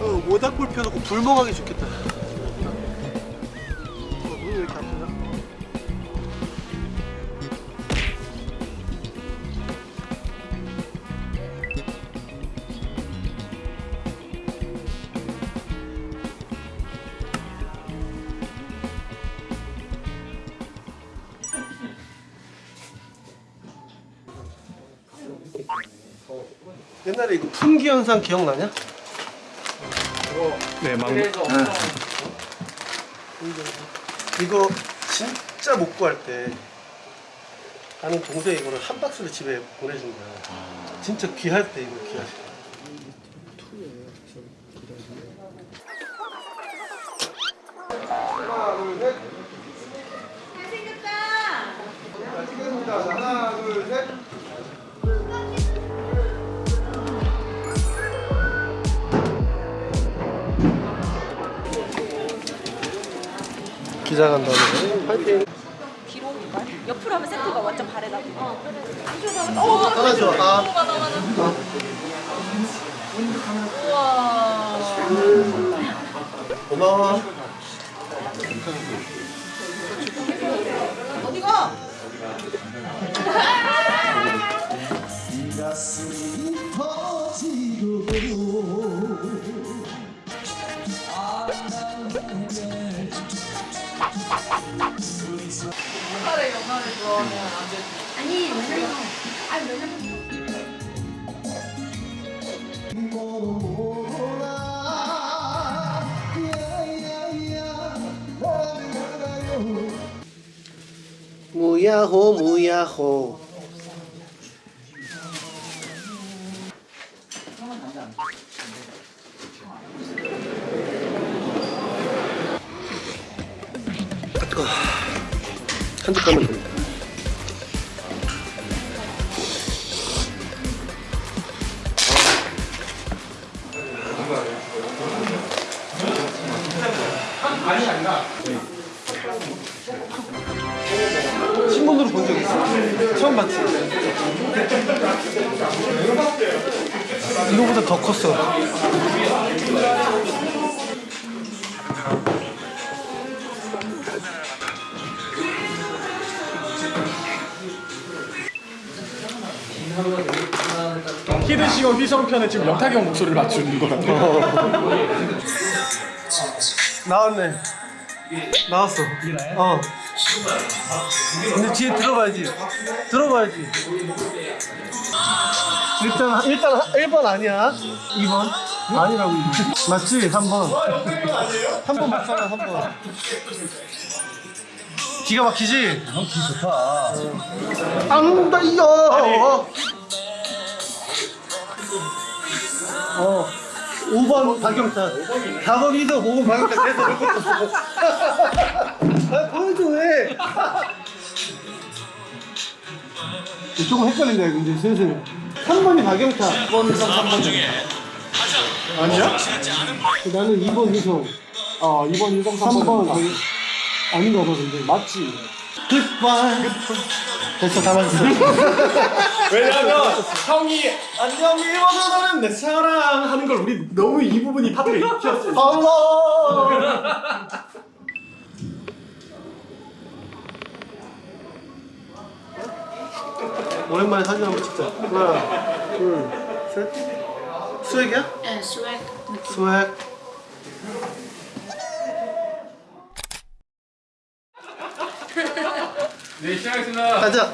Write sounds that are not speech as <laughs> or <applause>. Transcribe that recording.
어, 모닥불 펴놓고 불멍하기 좋겠다. 옛날에 이거 풍기 현상 기억나냐? 네, 망. 이거 진짜 못 구할 때 나는 동생이 이거를 한 박스를 집에 보내준 거야. 진짜 귀할 때 이거. 하나, 기자 간다네. 파이팅. 뒤로? 옆으로 하면 세트가 완전 발에다. 어, 그래. 하나 줘. 아. 맞아, 맞아. 우와. 고마워. 어디가? 아니, 아니, 무야호 무야호. 까면 됩니다. 신문으로 본 적 있어? 처음 봤지? 이거보다 더 컸어. 히든싱어 휘성편에 지금 영탁이 형 목소리를 맞추는 거라고. <laughs> 나왔네. 나왔어. 어. 근데 뒤에 들어봐야지. 들어봐야지. 일단 일단 1번 아니야. 2번 아니라고. 맞지? 3번. 3번 맞잖아. 3번. 기가 막히지? 기 좋다. 앙다이요. 어. 5번 박영찬. 4번 이석, 5번 박영찬 해서 이렇게 떴어. 아, 보여줘 왜? 조금 헷갈린다 이거 이제 슬슬. 3번이 박영찬. 2번 이석, 3번 중에. 아니야? 나는 2번 이석. 어, 이번 유성 3번 3번 아닌가 봐 근데. 맞지? 굿바이. 됐어 다 맞았어. 왜냐면 형이 안녕 너는 내 사랑 하는 걸 우리 너무 이 부분이 파트가 익혔어. Allah. 오랜만에 사진 한번 찍자. 하나, 둘, 셋. 스웩이야? 네, 스웩. 스웩. 네 시작하겠습니다. 가자.